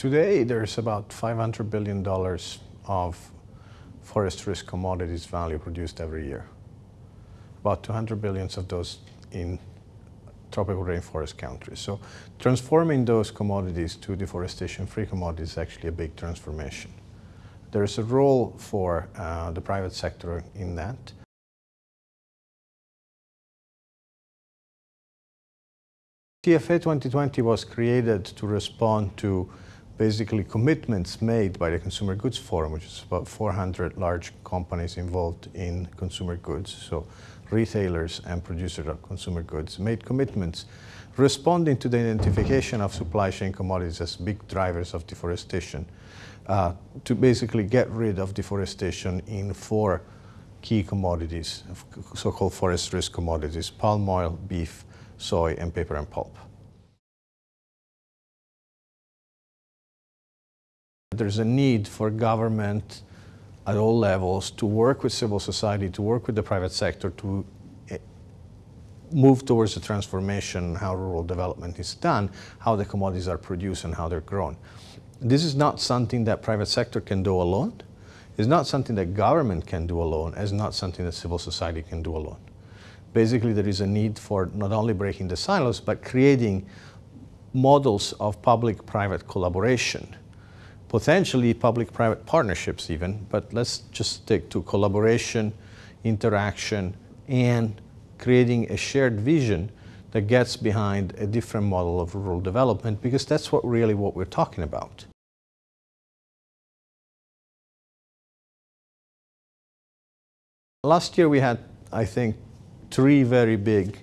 Today, there's about $500 billion of forest risk commodities value produced every year. About 200 billions of those in tropical rainforest countries. So transforming those commodities to deforestation-free commodities is actually a big transformation. There's a role for uh, the private sector in that. TFA 2020 was created to respond to basically commitments made by the Consumer Goods Forum, which is about 400 large companies involved in consumer goods, so retailers and producers of consumer goods, made commitments responding to the identification of supply chain commodities as big drivers of deforestation, uh, to basically get rid of deforestation in four key commodities, so-called forest risk commodities, palm oil, beef, soy, and paper and pulp. There's a need for government at all levels to work with civil society, to work with the private sector to eh, move towards the transformation, how rural development is done, how the commodities are produced and how they're grown. This is not something that private sector can do alone. It's not something that government can do alone. It's not something that civil society can do alone. Basically, there is a need for not only breaking the silos, but creating models of public-private collaboration potentially public-private partnerships even, but let's just stick to collaboration, interaction, and creating a shared vision that gets behind a different model of rural development because that's what really what we're talking about. Last year we had, I think, three very big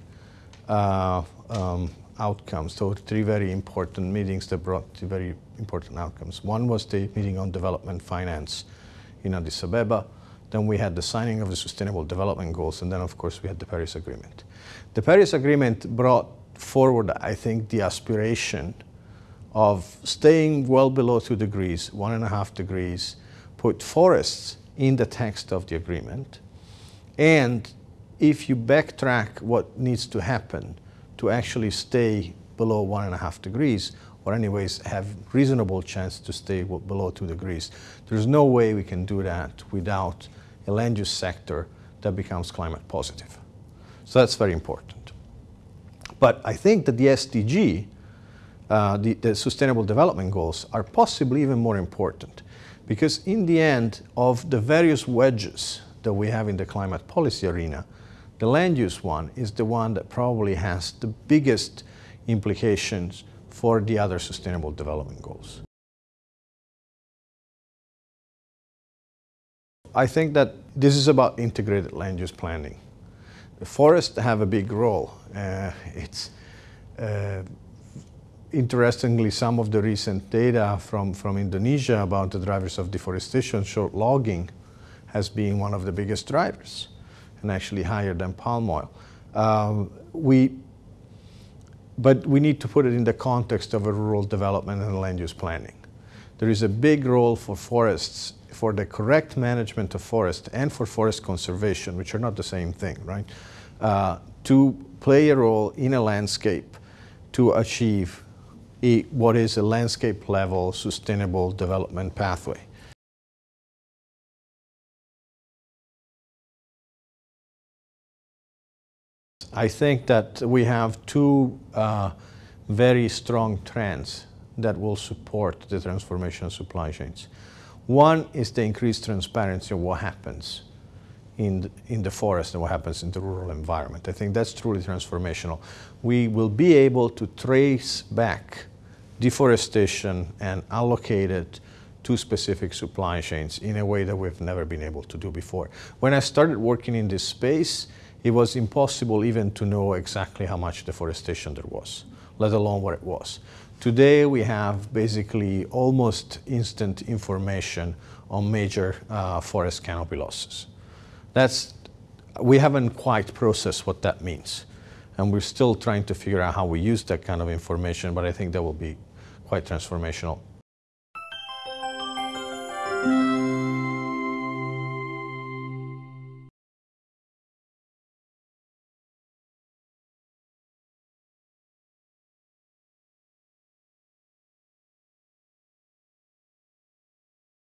uh, um, outcomes, so three very important meetings that brought very important outcomes. One was the meeting on development finance in Addis Ababa. Then we had the signing of the Sustainable Development Goals, and then of course we had the Paris Agreement. The Paris Agreement brought forward, I think, the aspiration of staying well below two degrees, one and a half degrees, put forests in the text of the agreement. And if you backtrack what needs to happen to actually stay below one and a half degrees, or anyways have reasonable chance to stay below two degrees. There's no way we can do that without a land use sector that becomes climate positive. So that's very important. But I think that the SDG, uh, the, the Sustainable Development Goals, are possibly even more important because in the end of the various wedges that we have in the climate policy arena, the land use one is the one that probably has the biggest implications for the other Sustainable Development Goals. I think that this is about integrated land use planning. The forests have a big role. Uh, it's uh, interestingly some of the recent data from, from Indonesia about the drivers of deforestation showed logging has been one of the biggest drivers and actually higher than palm oil. Um, we but we need to put it in the context of a rural development and land use planning. There is a big role for forests, for the correct management of forests and for forest conservation, which are not the same thing, right? Uh, to play a role in a landscape to achieve a, what is a landscape level sustainable development pathway. I think that we have two uh, very strong trends that will support the transformation of supply chains. One is the increased transparency of what happens in the, in the forest and what happens in the rural environment. I think that's truly transformational. We will be able to trace back deforestation and allocate it to specific supply chains in a way that we've never been able to do before. When I started working in this space, it was impossible even to know exactly how much deforestation there was, let alone where it was. Today we have basically almost instant information on major uh, forest canopy losses. That's, we haven't quite processed what that means. And we're still trying to figure out how we use that kind of information, but I think that will be quite transformational.